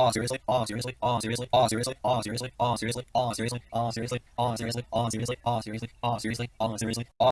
Oh seriously? Oh seriously? Oh seriously? Oh seriously? Oh seriously? Oh seriously? Oh seriously? Oh seriously? Oh seriously? Oh seriously? Oh seriously? Oh seriously? Oh seriously? Oh